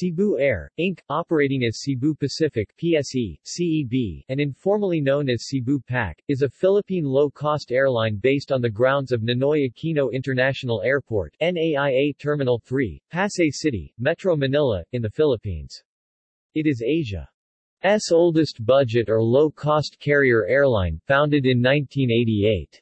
Cebu Air, Inc., operating as Cebu Pacific PSE, CEB, and informally known as Cebu PAC, is a Philippine low-cost airline based on the grounds of Ninoy Aquino International Airport NAIA Terminal 3, Pasay City, Metro Manila, in the Philippines. It is Asia's oldest budget or low-cost carrier airline, founded in 1988.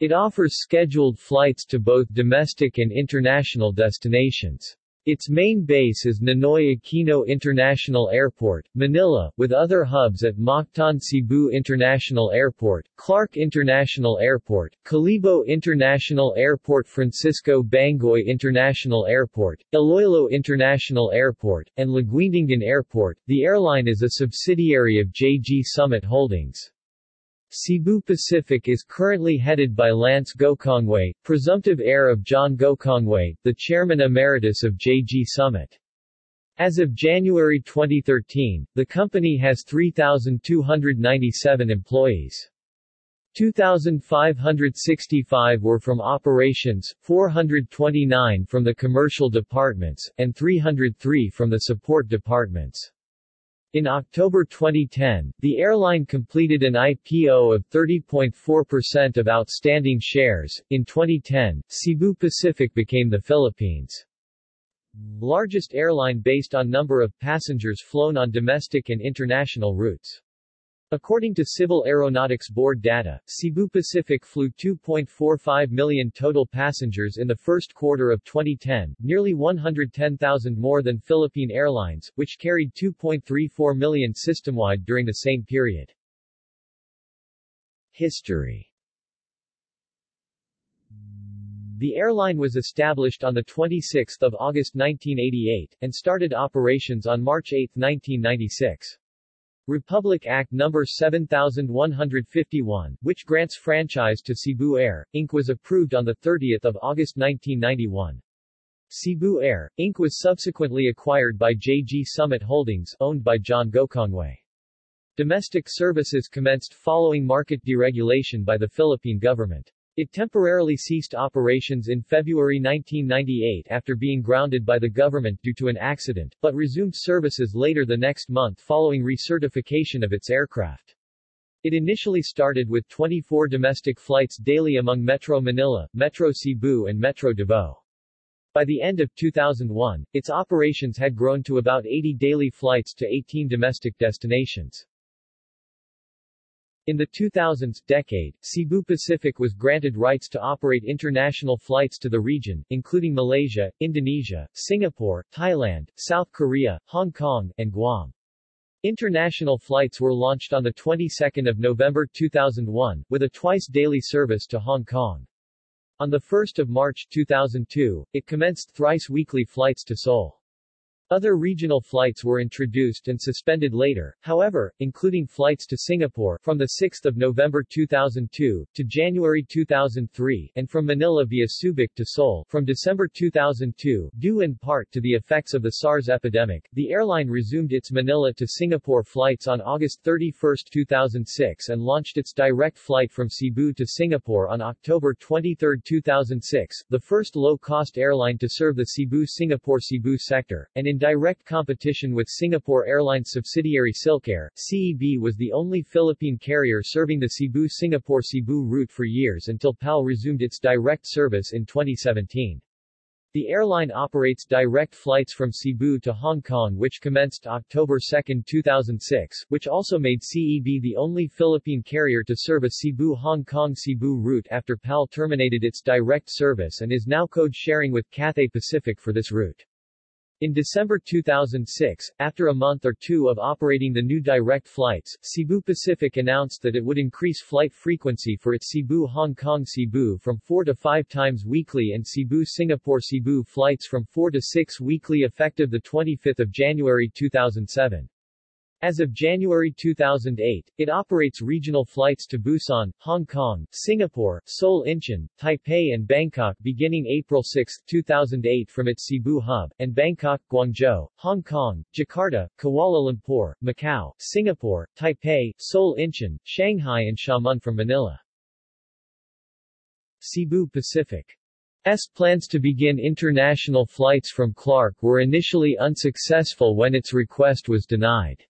It offers scheduled flights to both domestic and international destinations. Its main base is Ninoy Aquino International Airport, Manila, with other hubs at Mactan Cebu International Airport, Clark International Airport, Kalibo International Airport Francisco Bangoy International Airport, Iloilo International Airport, and Laguindingan Airport. The airline is a subsidiary of JG Summit Holdings. Cebu Pacific is currently headed by Lance Gokongwei, presumptive heir of John Gokongwei, the chairman emeritus of JG Summit. As of January 2013, the company has 3,297 employees. 2,565 were from operations, 429 from the commercial departments, and 303 from the support departments. In October 2010, the airline completed an IPO of 30.4% of outstanding shares. In 2010, Cebu Pacific became the Philippines' largest airline based on number of passengers flown on domestic and international routes. According to Civil Aeronautics Board data, Cebu Pacific flew 2.45 million total passengers in the first quarter of 2010, nearly 110,000 more than Philippine Airlines, which carried 2.34 million system-wide during the same period. History The airline was established on 26 August 1988, and started operations on March 8, 1996. Republic Act No. 7151, which grants franchise to Cebu Air, Inc. was approved on 30 August 1991. Cebu Air, Inc. was subsequently acquired by JG Summit Holdings, owned by John Gokongwei. Domestic services commenced following market deregulation by the Philippine government. It temporarily ceased operations in February 1998 after being grounded by the government due to an accident, but resumed services later the next month following recertification of its aircraft. It initially started with 24 domestic flights daily among Metro Manila, Metro Cebu and Metro Davao. By the end of 2001, its operations had grown to about 80 daily flights to 18 domestic destinations. In the 2000s decade, Cebu Pacific was granted rights to operate international flights to the region, including Malaysia, Indonesia, Singapore, Thailand, South Korea, Hong Kong, and Guam. International flights were launched on the 22nd of November 2001, with a twice-daily service to Hong Kong. On the 1st of March 2002, it commenced thrice-weekly flights to Seoul. Other regional flights were introduced and suspended later, however, including flights to Singapore from 6 November 2002 to January 2003 and from Manila via Subic to Seoul from December 2002 due in part to the effects of the SARS epidemic. The airline resumed its Manila to Singapore flights on August 31, 2006 and launched its direct flight from Cebu to Singapore on October 23, 2006, the first low-cost airline to serve the Cebu-Singapore-Cebu sector, and in direct competition with Singapore Airlines subsidiary Silkair, CEB was the only Philippine carrier serving the Cebu-Singapore-Cebu route for years until PAL resumed its direct service in 2017. The airline operates direct flights from Cebu to Hong Kong which commenced October 2, 2006, which also made CEB the only Philippine carrier to serve a Cebu-Hong Kong-Cebu route after PAL terminated its direct service and is now code-sharing with Cathay Pacific for this route. In December 2006, after a month or two of operating the new direct flights, Cebu Pacific announced that it would increase flight frequency for its Cebu-Hong Kong-Cebu from 4 to 5 times weekly and Cebu-Singapore-Cebu flights from 4 to 6 weekly effective 25 January 2007. As of January 2008, it operates regional flights to Busan, Hong Kong, Singapore, Seoul Incheon, Taipei and Bangkok beginning April 6, 2008 from its Cebu hub, and Bangkok, Guangzhou, Hong Kong, Jakarta, Kuala Lumpur, Macau, Singapore, Taipei, Seoul Incheon, Shanghai and Xiamen from Manila. Cebu Pacific S plans to begin international flights from Clark were initially unsuccessful when its request was denied.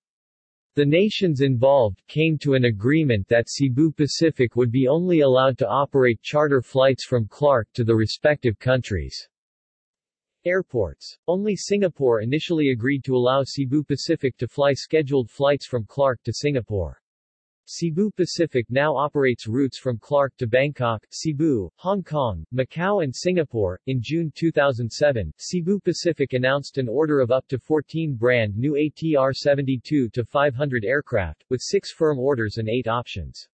The nations involved came to an agreement that Cebu Pacific would be only allowed to operate charter flights from Clark to the respective countries. Airports. Only Singapore initially agreed to allow Cebu Pacific to fly scheduled flights from Clark to Singapore. Cebu Pacific now operates routes from Clark to Bangkok, Cebu, Hong Kong, Macau and Singapore. In June 2007, Cebu Pacific announced an order of up to 14 brand new ATR-72-500 aircraft, with six firm orders and eight options.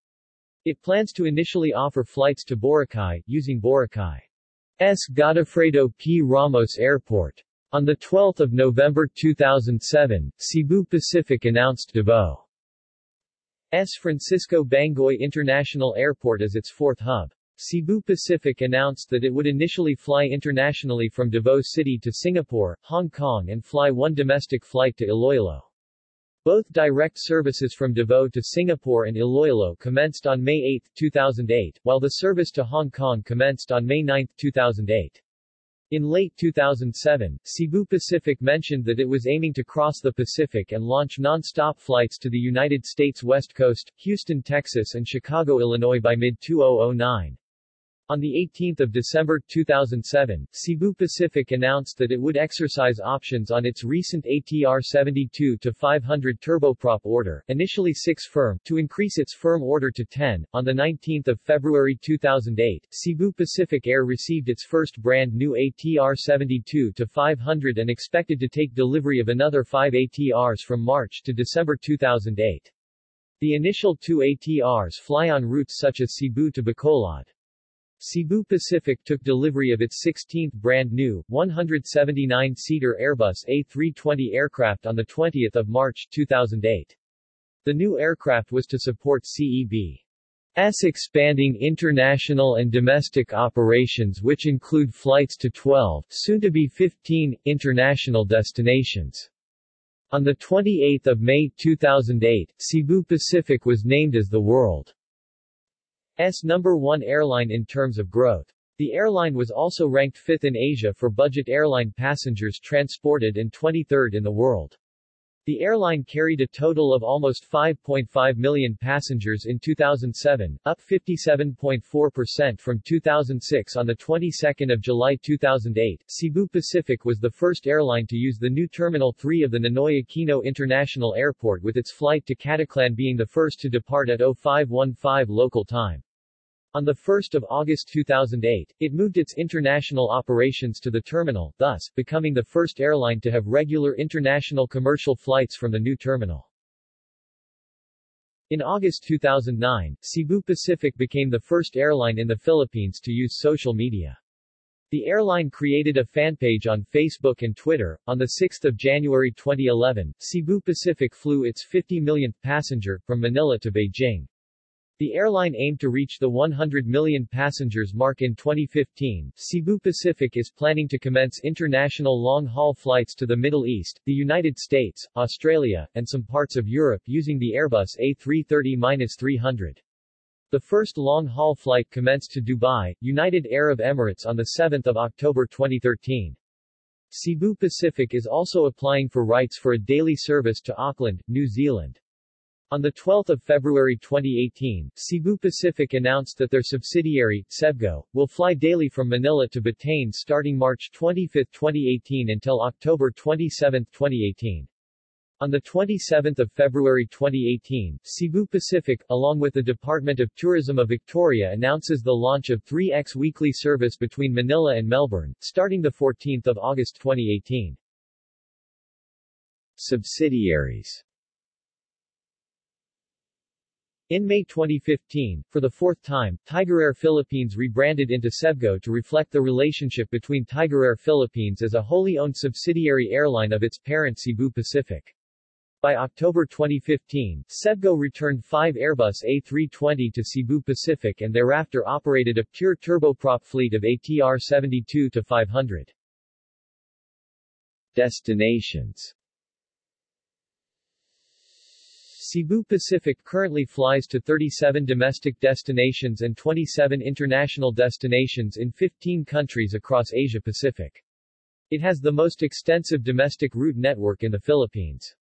It plans to initially offer flights to Boracay, using Boracay. S. Godofredo P. Ramos Airport. On 12 November 2007, Cebu Pacific announced Davao S. Francisco Bangoy International Airport as its fourth hub. Cebu Pacific announced that it would initially fly internationally from Davao City to Singapore, Hong Kong and fly one domestic flight to Iloilo. Both direct services from Davao to Singapore and Iloilo commenced on May 8, 2008, while the service to Hong Kong commenced on May 9, 2008. In late 2007, Cebu Pacific mentioned that it was aiming to cross the Pacific and launch non-stop flights to the United States West Coast, Houston, Texas and Chicago, Illinois by mid-2009. On 18 December 2007, Cebu Pacific announced that it would exercise options on its recent ATR-72-500 turboprop order, initially 6 firm, to increase its firm order to 10. On 19 February 2008, Cebu Pacific Air received its first brand new ATR-72-500 and expected to take delivery of another 5 ATRs from March to December 2008. The initial two ATRs fly on routes such as Cebu to Bacolod. Cebu Pacific took delivery of its 16th brand new, 179-seater Airbus A320 aircraft on 20 March 2008. The new aircraft was to support CEB's expanding international and domestic operations which include flights to 12, soon to be 15, international destinations. On 28 May 2008, Cebu Pacific was named as the world number 1 airline in terms of growth. The airline was also ranked 5th in Asia for budget airline passengers transported and 23rd in the world. The airline carried a total of almost 5.5 million passengers in 2007, up 57.4% from 2006 on the 22nd of July 2008. Cebu Pacific was the first airline to use the new Terminal 3 of the Ninoy Aquino International Airport with its flight to Caticlan being the first to depart at 0515 local time. On 1 August 2008, it moved its international operations to the terminal, thus, becoming the first airline to have regular international commercial flights from the new terminal. In August 2009, Cebu Pacific became the first airline in the Philippines to use social media. The airline created a fanpage on Facebook and Twitter. On 6 January 2011, Cebu Pacific flew its 50 millionth passenger, from Manila to Beijing. The airline aimed to reach the 100 million passengers mark in 2015. Cebu Pacific is planning to commence international long-haul flights to the Middle East, the United States, Australia, and some parts of Europe using the Airbus A330-300. The first long-haul flight commenced to Dubai, United Arab Emirates on 7 October 2013. Cebu Pacific is also applying for rights for a daily service to Auckland, New Zealand. On 12 February 2018, Cebu Pacific announced that their subsidiary, Cebgo, will fly daily from Manila to Batanes starting March 25, 2018 until October 27, 2018. On 27 February 2018, Cebu Pacific, along with the Department of Tourism of Victoria announces the launch of 3X weekly service between Manila and Melbourne, starting 14 August 2018. Subsidiaries in May 2015, for the fourth time, Tiger Air Philippines rebranded into Cebgo to reflect the relationship between Tiger Air Philippines as a wholly owned subsidiary airline of its parent Cebu Pacific. By October 2015, Cebgo returned five Airbus A320 to Cebu Pacific and thereafter operated a pure turboprop fleet of ATR-72-500. Destinations Cebu Pacific currently flies to 37 domestic destinations and 27 international destinations in 15 countries across Asia Pacific. It has the most extensive domestic route network in the Philippines.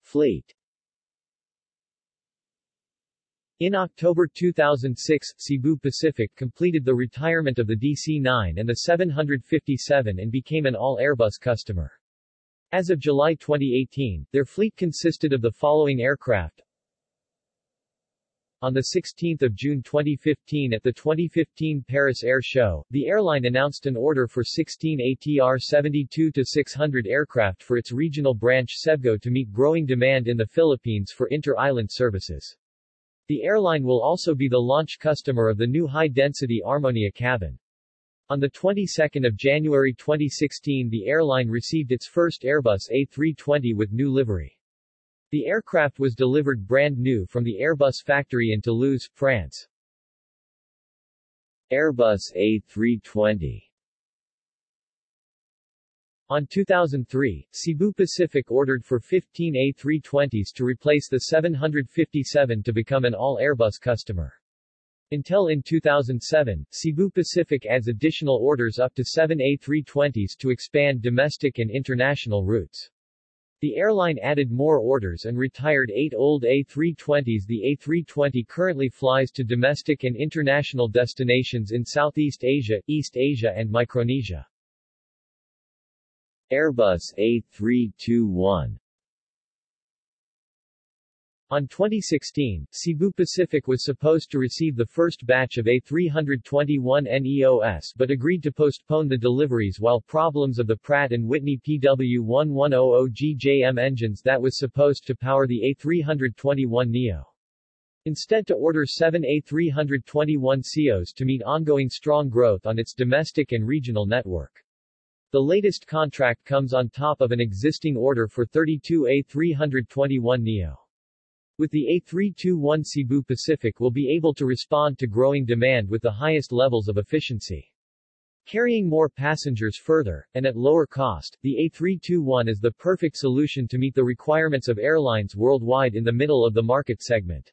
Fleet in October 2006, Cebu Pacific completed the retirement of the DC-9 and the 757 and became an all-Airbus customer. As of July 2018, their fleet consisted of the following aircraft. On 16 June 2015 at the 2015 Paris Air Show, the airline announced an order for 16 ATR 72-600 aircraft for its regional branch Cebgo to meet growing demand in the Philippines for inter-island services. The airline will also be the launch customer of the new high-density Armonia cabin. On the 22nd of January 2016 the airline received its first Airbus A320 with new livery. The aircraft was delivered brand new from the Airbus factory in Toulouse, France. Airbus A320 on 2003, Cebu Pacific ordered for 15 A320s to replace the 757 to become an all-Airbus customer. Until in 2007, Cebu Pacific adds additional orders up to 7 A320s to expand domestic and international routes. The airline added more orders and retired eight old A320s. The A320 currently flies to domestic and international destinations in Southeast Asia, East Asia and Micronesia. Airbus A321 on 2016, Cebu Pacific was supposed to receive the first batch of A321 NEOS but agreed to postpone the deliveries while problems of the Pratt & Whitney PW1100GJM engines that was supposed to power the A321 NEO. Instead to order seven A321 CEOs to meet ongoing strong growth on its domestic and regional network. The latest contract comes on top of an existing order for 32 A321 NEO. With the A321 Cebu Pacific will be able to respond to growing demand with the highest levels of efficiency. Carrying more passengers further, and at lower cost, the A321 is the perfect solution to meet the requirements of airlines worldwide in the middle of the market segment.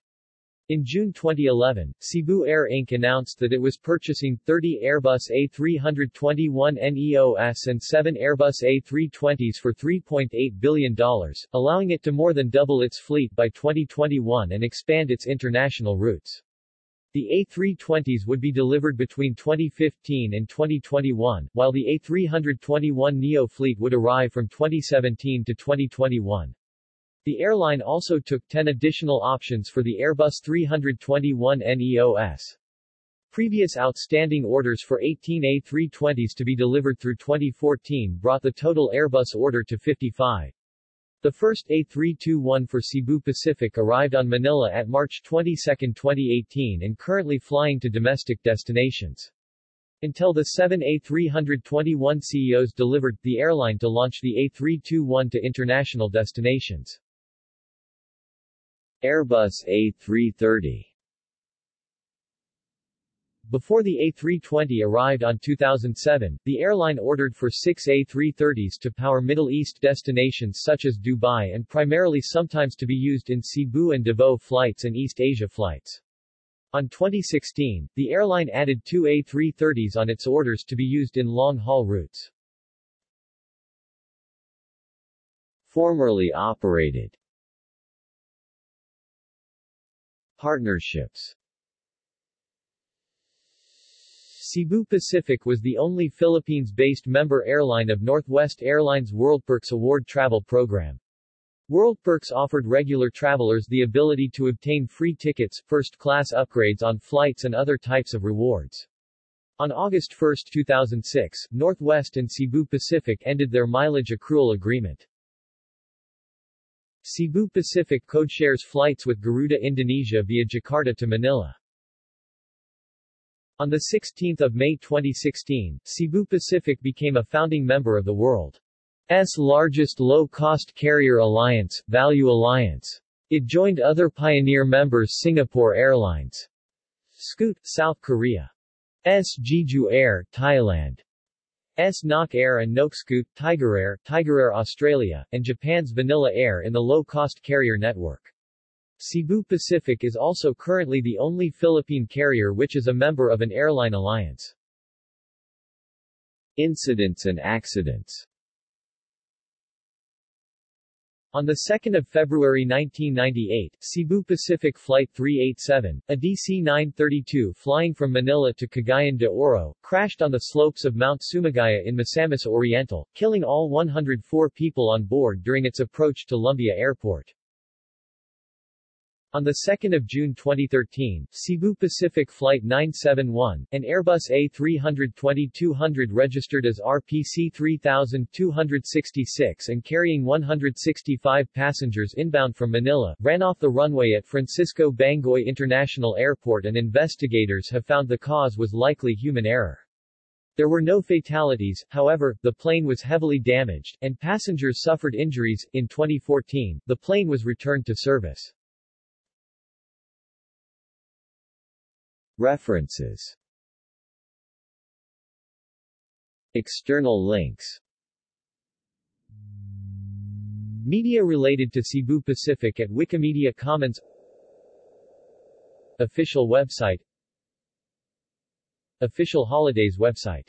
In June 2011, Cebu Air Inc. announced that it was purchasing 30 Airbus A321 NEOS and 7 Airbus A320s for $3.8 billion, allowing it to more than double its fleet by 2021 and expand its international routes. The A320s would be delivered between 2015 and 2021, while the A321 NEO fleet would arrive from 2017 to 2021. The airline also took 10 additional options for the Airbus 321 NEOS. Previous outstanding orders for 18 A320s to be delivered through 2014 brought the total Airbus order to 55. The first A321 for Cebu Pacific arrived on Manila at March 22, 2018 and currently flying to domestic destinations. Until the seven A321 CEOs delivered, the airline to launch the A321 to international destinations. Airbus A330 before the A320 arrived on 2007, the airline ordered for six A330s to power Middle East destinations such as Dubai and primarily sometimes to be used in Cebu and Davao flights and East Asia flights. On 2016, the airline added two A330s on its orders to be used in long-haul routes. Formerly operated Partnerships Cebu Pacific was the only Philippines-based member airline of Northwest Airlines WorldPerks Award Travel Program. WorldPerks offered regular travelers the ability to obtain free tickets, first-class upgrades on flights and other types of rewards. On August 1, 2006, Northwest and Cebu Pacific ended their mileage accrual agreement. Cebu Pacific codeshares flights with Garuda Indonesia via Jakarta to Manila. On 16 May 2016, Cebu Pacific became a founding member of the world's largest low-cost carrier alliance, Value Alliance. It joined other pioneer members Singapore Airlines, Scoot, South Korea, S. Jeju Air, Thailand, Nok Air and NokScoot, Tigerair, Tigerair Australia, and Japan's Vanilla Air in the low-cost carrier network. Cebu Pacific is also currently the only Philippine carrier which is a member of an airline alliance. Incidents and accidents on 2 February 1998, Cebu Pacific Flight 387, a DC-932 flying from Manila to Cagayan de Oro, crashed on the slopes of Mount Sumagaya in Misamis Oriental, killing all 104 people on board during its approach to Lumbia Airport. On 2 June 2013, Cebu Pacific Flight 971, an Airbus A320-200 registered as RPC 3266 and carrying 165 passengers inbound from Manila, ran off the runway at Francisco Bangoy International Airport and investigators have found the cause was likely human error. There were no fatalities, however, the plane was heavily damaged, and passengers suffered injuries. In 2014, the plane was returned to service. References. External links. Media related to Cebu Pacific at Wikimedia Commons. Official website. Official holidays website